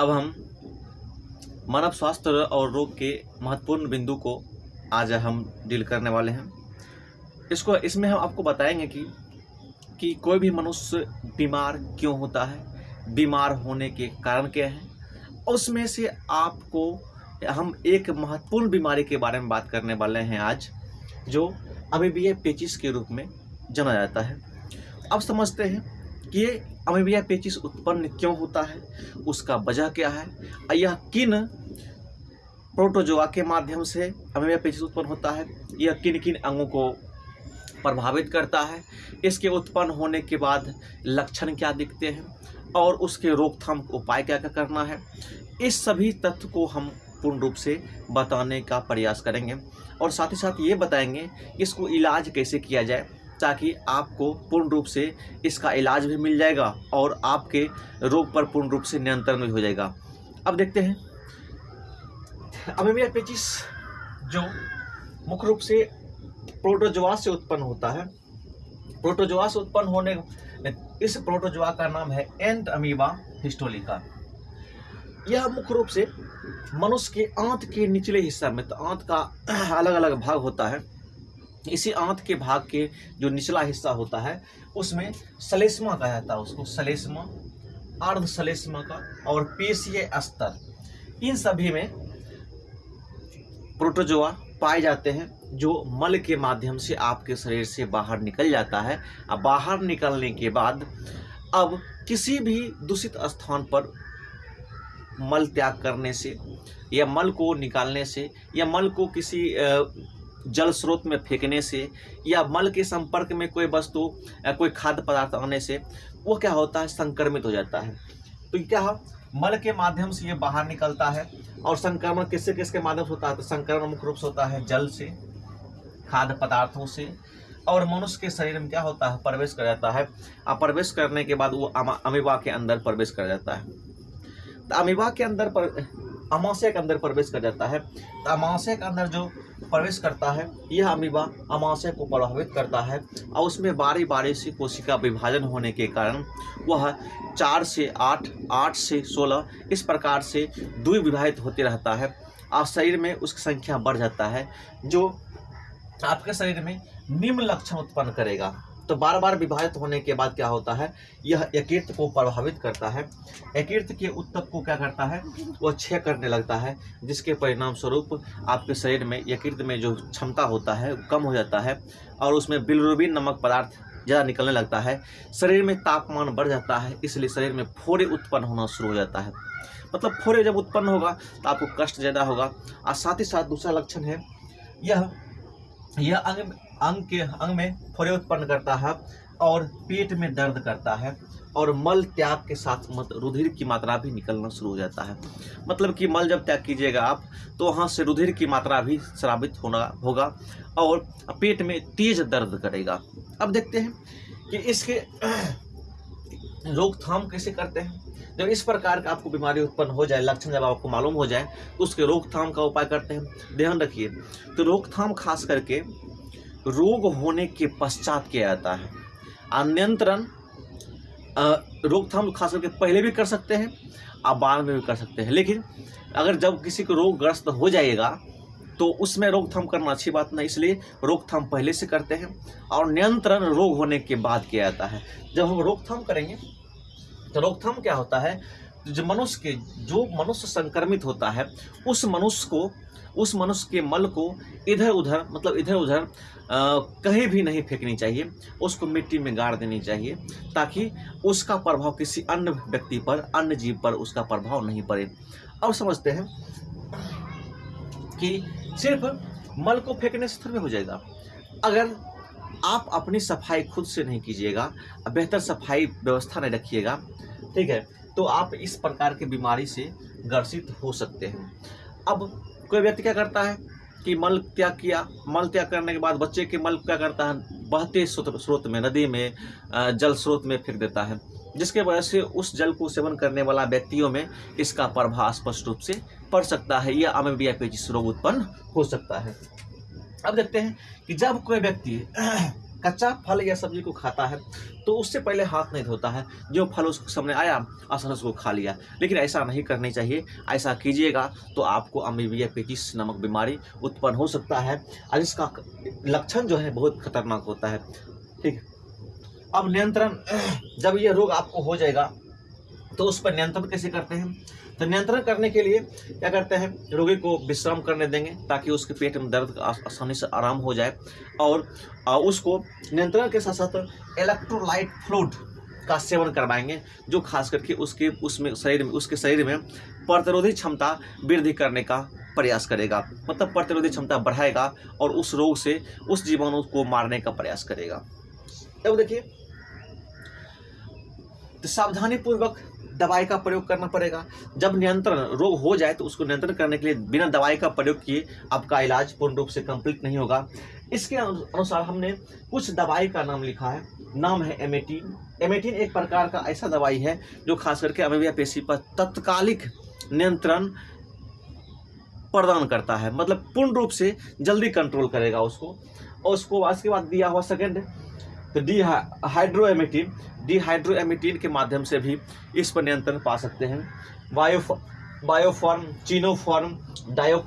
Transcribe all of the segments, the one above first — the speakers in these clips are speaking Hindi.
अब हम मानव स्वास्थ्य और रोग के महत्वपूर्ण बिंदु को आज हम डील करने वाले हैं। इसको, इसमें हम आपको बताएँगे कि कि कोई भी मनुष्य बीमार क्यों होता है, बीमार होने के कारण क्या है, उसमें से आपको हम एक महत्वपूर्ण बीमारी के बारे में बात करने वाले हैं आज, जो अमीबिया पेचिस के रूप में जाना जाता है। अब समझते हैं ये अमीबिया पेचिस उत्पन्न क्यों होता है? उसका वजह क्या है? यह किन प्रोटोजोआ के माध्यम से अमीबिया पेचिस उत्पन्न होता है? यह किन किन अंगों को प्रभावित करता है? इसके उत्पन्न होने के बाद लक्षण क्या दिखते हैं? और उसके रोकथाम उपाय क्या क्या करना है? इस सभी तथ्य को हम पूर्ण रूप से बताने का प्रयास करेंगे। और साथ ही साथ ये बताएँगे, इसको इलाज कैसे किया जाए? ताकि आपको पूर्ण रूप से इसका इलाज भी मिल जाएगा और आपके रोग पर पूर्ण रूप से नियंत्रण भी हो जाएगा। अब देखते हैं। अमीबिया पेचिस जो मुख्य रूप से प्रोटोजोआ से उत्पन्न होता है। प्रोटोजोआ से उत्पन्न होने इस प्रोटोजोआ का नाम है एंट अमीबा हिस्टोलिका। यह मुख्य रूप से मनुष्य के आंत के निचले हिस्सा में तो आंत का अलग अलग भाग होता है। इसी आंत के भाग के जो निचला हिस्सा होता है, उसमें सलेस्मा कहा जाता है, उसको सलेस्मा अर्ध सलेस्मा का और पेशीय स्तर। इन सभी में प्रोटोजोआ पाए जाते हैं, जो मल के माध्यम से आपके शरीर से बाहर निकल जाता है। अब बाहर निकलने के बाद, अब किसी भी दूषित स्थान पर मल त्याग करने से या मल को निकालने से या मल को किसी जल स्रोत में फेंकने से या मल के संपर्क में कोई वस्तु या कोई खाद्य पदार्थ आने से वो क्या होता है? संक्रमित हो जाता है। तो क्या मल के माध्यम से ये बाहर निकलता है और संक्रमण किससे किसके माध्यम से होता है? तो संक्रमण मुख्य रूप से होता है जल से, खाद्य पदार्थों से और मनुष्य के शरीर में क्या होता है? प्रवेश कर जाता है। और प्रवेश करने के बाद वो अमीबा के अंदर प्रवेश कर जाता है। तो अमीबा के अंदर पर अमाशय के अंदर प्रवेश कर जाता है। तो अमाशय के अंदर जो प्रवेश करता है, यह अमीबा अमाशय को प्रभावित करता है और उसमें बारी बारी से कोशिका विभाजन होने के कारण वह चार से आठ आठ से सोलह, इस प्रकार से द्विविभाजित होते रहता है और शरीर में उसकी संख्या बढ़ जाता है, जो आपके शरीर में निम्न लक्षण उत्पन्न करेगा। तो बार बार विभाजित होने के बाद क्या होता है? यह यकीर्त को प्रभावित करता है। यकीर्त के उत्तक को क्या करता है? वह क्षय करने लगता है, जिसके परिणाम स्वरूप आपके शरीर में यकीर्त में जो क्षमता होता है कम हो जाता है और उसमें बिलरुबिन नमक पदार्थ ज़्यादा निकलने लगता है। शरीर में तापमान बढ़ जाता है, इसलिए शरीर में फोड़े उत्पन्न होना शुरू हो जाता है। मतलब फोड़े जब उत्पन्न होगा तो आपको कष्ट ज़्यादा होगा। और साथ ही साथ दूसरा लक्षण है, यह यह अंग अंग के अंग में फोरे उत्पन्न करता है और पेट में दर्द करता है और मल त्याग के साथ मत रुधिर की मात्रा भी निकलना शुरू हो जाता है। मतलब कि मल जब त्याग कीजिएगा आप तो वहाँ से रुधिर की मात्रा भी श्रावित होना होगा और पेट में तेज दर्द करेगा। अब देखते हैं कि इसके रोकथाम कैसे करते हैं। जब इस प्रकार का आपको बीमारी उत्पन्न हो जाए, लक्षण जब आपको मालूम हो जाए तो उसके रोकथाम का उपाय करते हैं। ध्यान रखिए तो रोकथाम खास करके रोग होने के पश्चात किया जाता है। अनियंत्रण रोकथाम खास करके पहले भी कर सकते हैं और बाद में भी कर सकते हैं। लेकिन अगर जब किसी को रोगग्रस्त हो जाएगा तो उसमें रोकथाम करना अच्छी बात नहीं, इसलिए रोकथाम पहले से करते हैं और नियंत्रण रोग होने के बाद किया जाता है। जब हम रोकथाम करेंगे तो रोकथाम क्या होता है? जो मनुष्य के, जो मनुष्य संक्रमित होता है, उस मनुष्य को उस मनुष्य के मल को इधर उधर मतलब इधर उधर कहीं भी नहीं फेंकनी चाहिए, उसको मिट्टी में गाड़ देनी चाहिए, ताकि उसका प्रभाव किसी अन्य व्यक्ति पर, अन्य जीव पर उसका प्रभाव नहीं पड़े। अब समझते हैं कि सिर्फ़ मल को फेंकने से थोड़ी हो जाएगा। अगर आप अपनी सफ़ाई खुद से नहीं कीजिएगा, बेहतर सफ़ाई व्यवस्था नहीं रखिएगा, ठीक है तो आप इस प्रकार की बीमारी से ग्रसित हो सकते हैं। अब कोई व्यक्ति क्या करता है कि मल त्याग किया, मल त्याग करने के बाद बच्चे के मल क्या करता है? बहते स्रोत में, नदी में जल स्रोत में फेंक देता है। जिसके वजह से उस जल को सेवन करने वाला व्यक्तियों में इसका प्रभाव स्पष्ट रूप से पड़ सकता है। या अमेबिया पेचिस रोग उत्पन्न हो सकता है। अब देखते हैं कि जब कोई व्यक्ति कच्चा फल या सब्ज़ी को खाता है तो उससे पहले हाथ नहीं धोता है। जो फल उसके सामने आया असर उसको खा लिया। लेकिन ऐसा नहीं करनी चाहिए। ऐसा कीजिएगा तो आपको अमीबिया पेटिस नामक बीमारी उत्पन्न हो सकता है और इसका लक्षण जो है बहुत खतरनाक होता है। ठीक अब नियंत्रण, जब ये रोग आपको हो जाएगा तो उस पर नियंत्रण कैसे करते हैं तो नियंत्रण करने के लिए क्या करते हैं, रोगी को विश्राम करने देंगे ताकि उसके पेट में दर्द आसानी से आराम हो जाए और उसको नियंत्रण के साथ साथ इलेक्ट्रोलाइट फ्लूड का सेवन करवाएँगे, जो खास करके उसके, उसमें शरीर में, उसके शरीर में प्रतिरोधी क्षमता वृद्धि करने का प्रयास करेगा। मतलब प्रतिरोधी क्षमता बढ़ाएगा और उस रोग से, उस जीवाणु को मारने का प्रयास करेगा। अब देखिए तो सावधानी पूर्वक दवाई का प्रयोग करना पड़ेगा। जब नियंत्रण रोग हो जाए तो उसको नियंत्रण करने के लिए बिना दवाई का प्रयोग किए आपका इलाज पूर्ण रूप से कंप्लीट नहीं होगा। इसके अनुसार हमने कुछ दवाई का नाम लिखा है। नाम है एमेटीन। एमेटीन एक प्रकार का ऐसा दवाई है जो खास करके अमेबिया पेशी पर तत्कालिक नियंत्रण प्रदान करता है। मतलब पूर्ण रूप से जल्दी कंट्रोल करेगा उसको। और उसको उसके बाद दिया हुआ सेकेंड तो डी हाइड्रोएमेटिन डिहाइड्रोएमिटीन के माध्यम से भी इस पर नियंत्रण पा सकते हैं। बायो बायोफॉर्म, चीनोफॉर्म, डायो,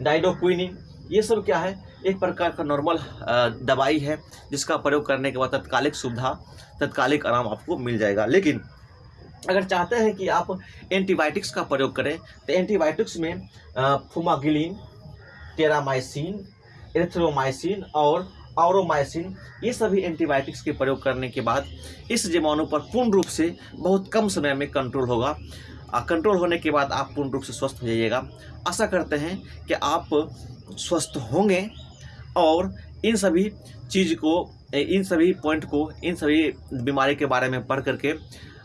डाइडोक्विनिन, ये सब क्या है? एक प्रकार का नॉर्मल दवाई है, जिसका प्रयोग करने के बाद तत्कालिक सुविधा, तत्कालिक आराम आपको मिल जाएगा। लेकिन अगर चाहते हैं कि आप एंटीबायोटिक्स का प्रयोग करें तो एंटीबायोटिक्स में फुमागिलिन, टेरामाइसिन एथ्रोमाइसिन और ऑरोमाइसिन ये सभी एंटीबायोटिक्स के प्रयोग करने के बाद इस जीवाणु पर पूर्ण रूप से बहुत कम समय में कंट्रोल होगा। कंट्रोल होने के बाद आप पूर्ण रूप से स्वस्थ हो जाइएगा। आशा करते हैं कि आप स्वस्थ होंगे और इन सभी चीज़ को इन सभी पॉइंट को, इन सभी बीमारी के बारे में पढ़ करके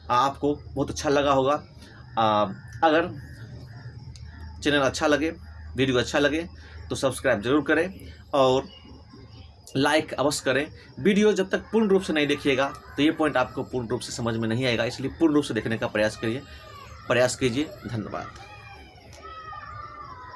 आपको बहुत अच्छा लगा होगा। अगर चैनल अच्छा लगे, वीडियो अच्छा लगे तो सब्सक्राइब ज़रूर करें और लाइक अवश्य करें। वीडियो जब तक पूर्ण रूप से नहीं देखिएगा तो ये पॉइंट आपको पूर्ण रूप से समझ में नहीं आएगा, इसलिए पूर्ण रूप से देखने का प्रयास करिए। प्रयास कीजिए। धन्यवाद।